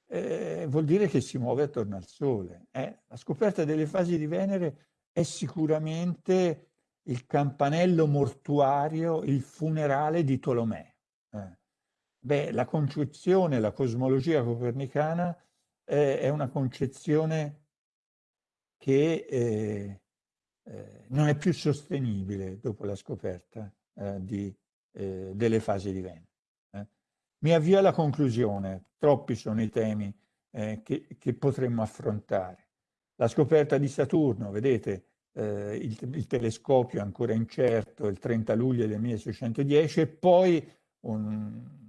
eh, vuol dire che si muove attorno al Sole. Eh? La scoperta delle fasi di Venere è sicuramente il campanello mortuario, il funerale di Tolomeo. Eh. Beh, la concezione, la cosmologia copernicana eh, è una concezione che eh, eh, non è più sostenibile dopo la scoperta eh, di, delle fasi di Venere. Mi avvio alla conclusione, troppi sono i temi eh, che, che, potremmo affrontare. La scoperta di Saturno, vedete, eh, il, il, telescopio ancora incerto, il 30 luglio del 1610, e poi un,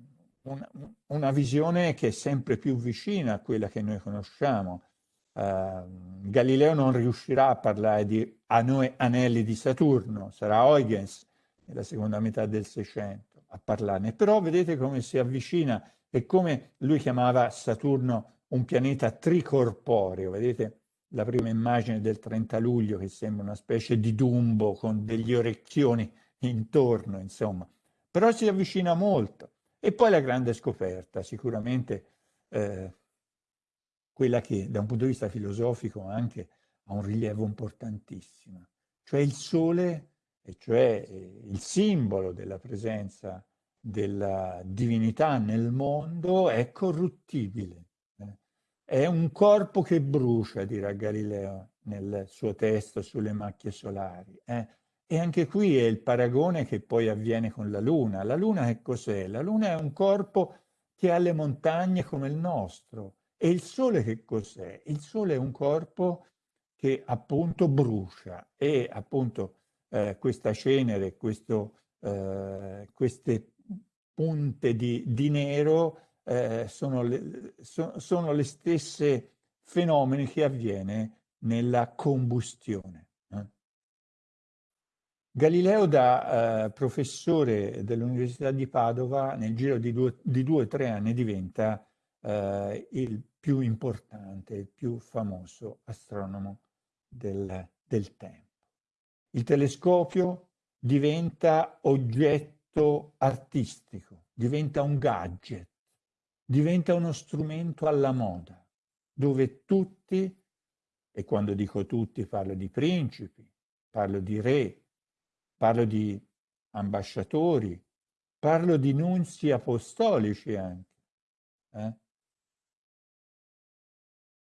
una, una, visione che è sempre più vicina a quella che noi conosciamo. Uh, Galileo non riuscirà a parlare di anelli di Saturno, sarà Huygens nella seconda metà del Seicento a parlarne, però vedete come si avvicina e come lui chiamava Saturno un pianeta tricorporeo, vedete la prima immagine del 30 luglio che sembra una specie di Dumbo con degli orecchioni intorno, insomma, però si avvicina molto. E poi la grande scoperta, sicuramente eh, quella che da un punto di vista filosofico anche ha un rilievo importantissimo, cioè il Sole e cioè eh, il simbolo della presenza della divinità nel mondo, è corruttibile. Eh. È un corpo che brucia, dirà Galileo nel suo testo sulle macchie solari. Eh. E anche qui è il paragone che poi avviene con la Luna. La Luna che cos'è? La Luna è un corpo che ha le montagne come il nostro. E il Sole che cos'è? Il Sole è un corpo che appunto brucia e appunto eh, questa cenere, questo, eh, queste punte di, di nero eh, sono, le, so, sono, le, stesse fenomeni che avviene nella combustione. Galileo da eh, professore dell'Università di Padova nel giro di due o tre anni diventa eh, il più importante, il più famoso astronomo del, del tempo. Il telescopio diventa oggetto artistico, diventa un gadget, diventa uno strumento alla moda, dove tutti, e quando dico tutti parlo di principi, parlo di re, parlo di ambasciatori, parlo di nunzi apostolici anche, eh,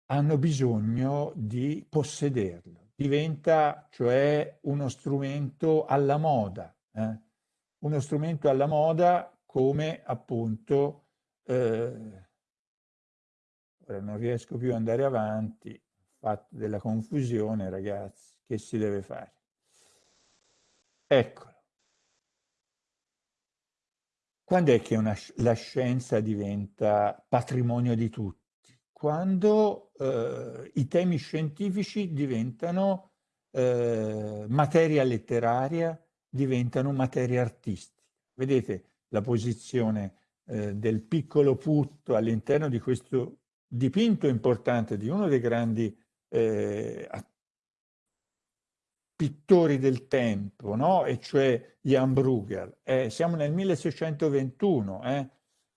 hanno bisogno di possederlo. Diventa cioè uno strumento alla moda, eh? uno strumento alla moda come appunto, eh, ora non riesco più ad andare avanti, fatto della confusione ragazzi, che si deve fare? Eccolo. Quando è che una, la scienza diventa patrimonio di tutti? Quando eh, i temi scientifici diventano eh, materia letteraria, diventano materia artistica. Vedete la posizione eh, del piccolo putto all'interno di questo dipinto importante di uno dei grandi eh, pittori del tempo, no? e cioè Jan Bruegel. Eh, siamo nel 1621, eh?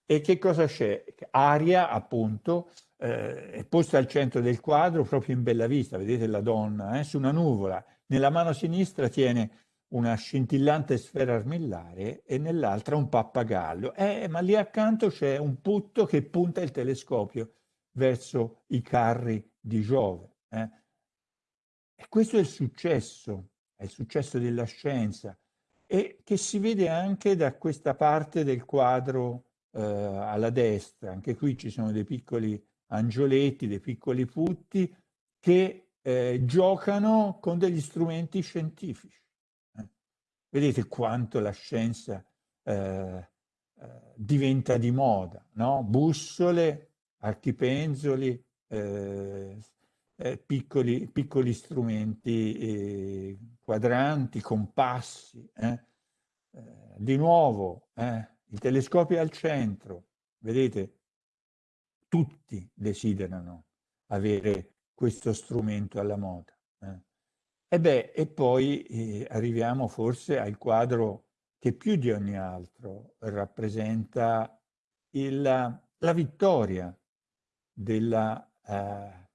e che cosa c'è? Aria, appunto, eh, è posta al centro del quadro, proprio in bella vista, vedete la donna, eh? su una nuvola. Nella mano sinistra tiene una scintillante sfera armillare e nell'altra un pappagallo. Eh, ma lì accanto c'è un putto che punta il telescopio verso i carri di Giove. Eh? E questo è il successo, è il successo della scienza e che si vede anche da questa parte del quadro eh, alla destra. Anche qui ci sono dei piccoli angioletti, dei piccoli putti che eh, giocano con degli strumenti scientifici. Eh. Vedete quanto la scienza eh, eh, diventa di moda, no? Bussole, archipenzoli, eh, eh, piccoli, piccoli, strumenti, eh, quadranti, compassi. Eh. Eh, di nuovo, eh, il telescopio al centro, vedete, tutti desiderano avere questo strumento alla moda. E beh, e poi arriviamo forse al quadro che più di ogni altro rappresenta il, la vittoria della eh,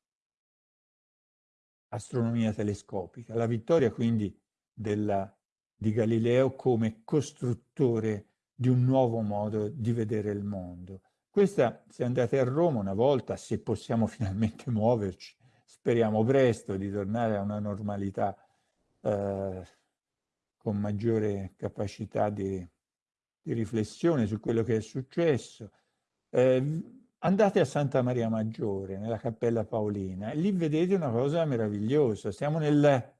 astronomia telescopica, la vittoria quindi della, di Galileo come costruttore di un nuovo modo di vedere il mondo. Questa, se andate a Roma una volta, se possiamo finalmente muoverci, speriamo presto di tornare a una normalità eh, con maggiore capacità di, di, riflessione su quello che è successo. Eh, Andate a Santa Maria Maggiore, nella Cappella Paolina, e lì vedete una cosa meravigliosa. Siamo nel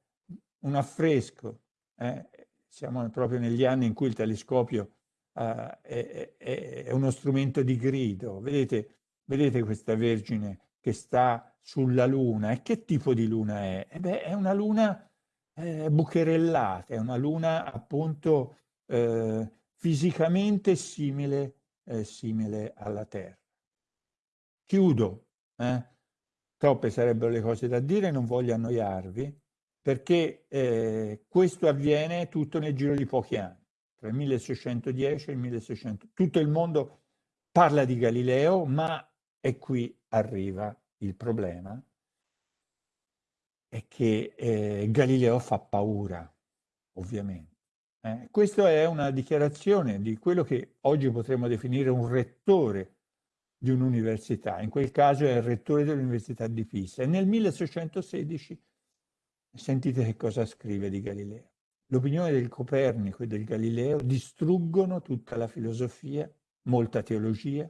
un affresco, eh? siamo proprio negli anni in cui il telescopio uh, è, è, è, uno strumento di grido. Vedete, vedete questa Vergine che sta sulla Luna. E che tipo di Luna è? Eh beh, è una Luna eh, bucherellata, è una Luna appunto eh, fisicamente simile, eh, simile alla Terra. Chiudo, eh? troppe sarebbero le cose da dire, non voglio annoiarvi, perché eh, questo avviene tutto nel giro di pochi anni, tra il 1610 e il 1600. Tutto il mondo parla di Galileo, ma e qui arriva il problema, è che eh, Galileo fa paura, ovviamente. Eh? Questa è una dichiarazione di quello che oggi potremmo definire un rettore di un'università, in quel caso è il rettore dell'Università di Pisa. E nel 1616 sentite che cosa scrive di Galileo. L'opinione del Copernico e del Galileo distruggono tutta la filosofia, molta teologia,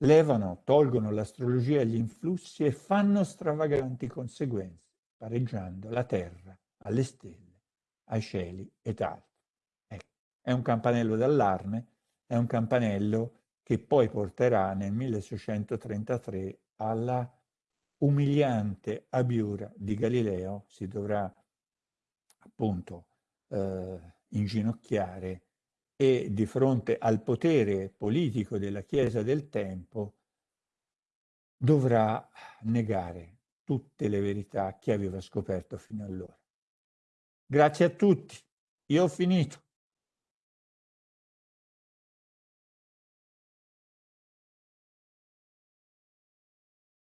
levano, tolgono l'astrologia e gli influssi e fanno stravaganti conseguenze, pareggiando la terra alle stelle, ai cieli ed altro. Ecco, è un campanello d'allarme, è un campanello che poi porterà nel 1633 alla umiliante abiura di Galileo, si dovrà appunto eh, inginocchiare e di fronte al potere politico della Chiesa del tempo dovrà negare tutte le verità che aveva scoperto fino allora. Grazie a tutti, io ho finito.